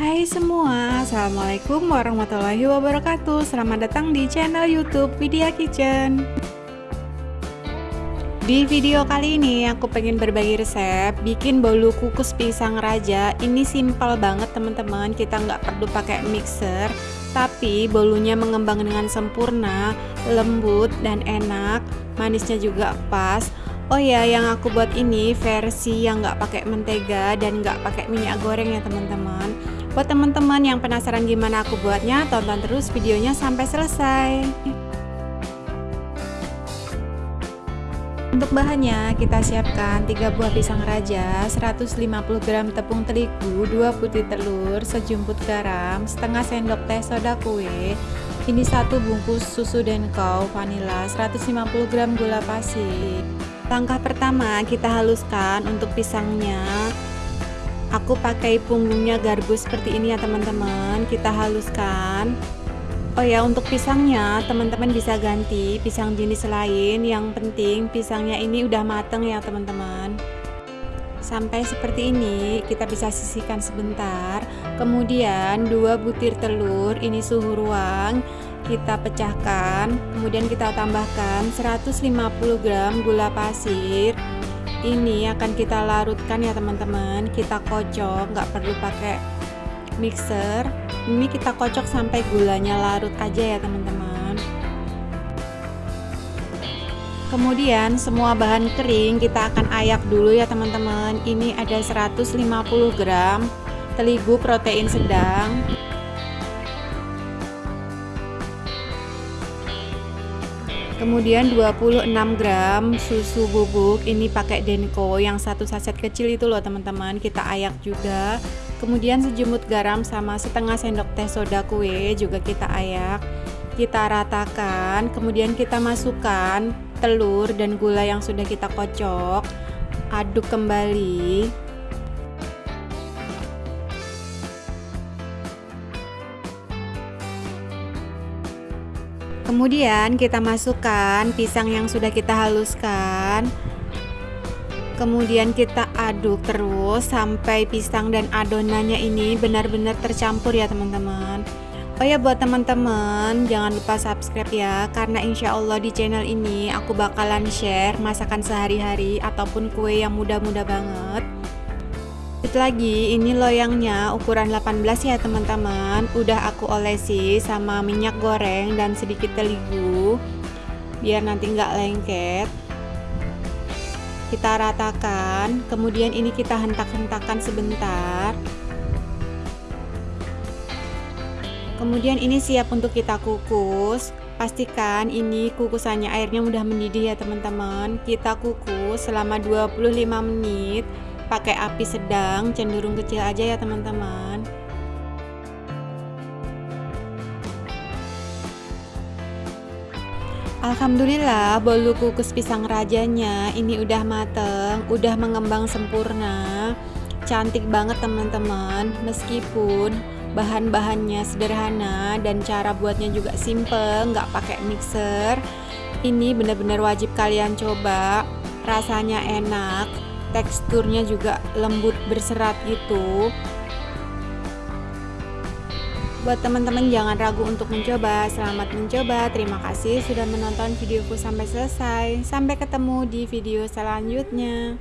Hai semua, Assalamualaikum warahmatullahi wabarakatuh. Selamat datang di channel youtube Vidya Kitchen. Di video kali ini aku pengen berbagi resep Bikin bolu kukus pisang raja. Ini simpel banget teman-teman. Kita nggak perlu pakai mixer Tapi bolunya mengembang dengan sempurna Lembut dan enak. Manisnya juga pas. Oh ya, yang aku buat ini versi yang nggak pakai mentega dan nggak pakai minyak goreng ya teman-teman. Buat teman-teman yang penasaran gimana aku buatnya, tonton terus videonya sampai selesai. Untuk bahannya, kita siapkan 3 buah pisang raja, 150 gram tepung terigu, 2 putih telur, sejumput garam, setengah sendok teh soda kue, ini satu bungkus susu denkau vanila, 150 gram gula pasir. Langkah pertama, kita haluskan untuk pisangnya aku pakai punggungnya garbus seperti ini ya teman-teman. Kita haluskan. Oh ya untuk pisangnya teman-teman bisa ganti pisang jenis lain. Yang penting pisangnya ini udah mateng ya teman-teman. Sampai seperti ini kita bisa sisihkan sebentar. Kemudian dua butir telur ini suhu ruang kita pecahkan. Kemudian kita tambahkan 150 gram gula pasir ini akan kita larutkan ya teman-teman. Kita kocok nggak perlu pakai mixer. Ini kita kocok sampai gulanya larut aja ya teman-teman. Kemudian semua bahan kering kita akan ayak dulu ya teman-teman. Ini ada 150 gram terigu protein sedang kemudian 26 gram susu bubuk ini pakai Denko yang satu saset kecil itu loh teman-teman. Kita ayak juga. Kemudian sejumut garam sama setengah sendok teh soda kue juga kita ayak. Kita ratakan kemudian kita masukkan telur dan gula yang sudah kita kocok. Aduk kembali Kemudian kita masukkan pisang yang sudah kita haluskan. Kemudian kita aduk terus sampai pisang dan adonannya ini benar-benar tercampur ya teman-teman. Oh ya buat teman-teman jangan lupa subscribe ya karena insya Allah di channel ini aku bakalan share masakan sehari-hari ataupun kue yang mudah-mudah banget Lanjut lagi, ini loyangnya ukuran 18 ya teman-teman. Udah aku olesi sama minyak goreng dan sedikit terigu. Biar nanti nggak lengket. Kita ratakan, kemudian ini kita hentak-hentakan sebentar. Kemudian ini siap untuk kita kukus. Pastikan ini kukusannya airnya mudah mendidih ya teman-teman. Kita kukus selama 25 menit pakai api sedang cenderung kecil aja ya teman-teman. Alhamdulillah bolu kukus pisang rajanya ini udah mateng, udah mengembang sempurna. Cantik banget teman-teman. Meskipun bahan-bahannya sederhana dan cara buatnya juga simple, nggak pakai mixer Ini benar-benar wajib kalian coba. Rasanya enak teksturnya juga lembut berserat gitu. Buat teman-teman jangan ragu untuk mencoba. Selamat mencoba. Terima kasih sudah menonton videoku sampai selesai. Sampai ketemu di video selanjutnya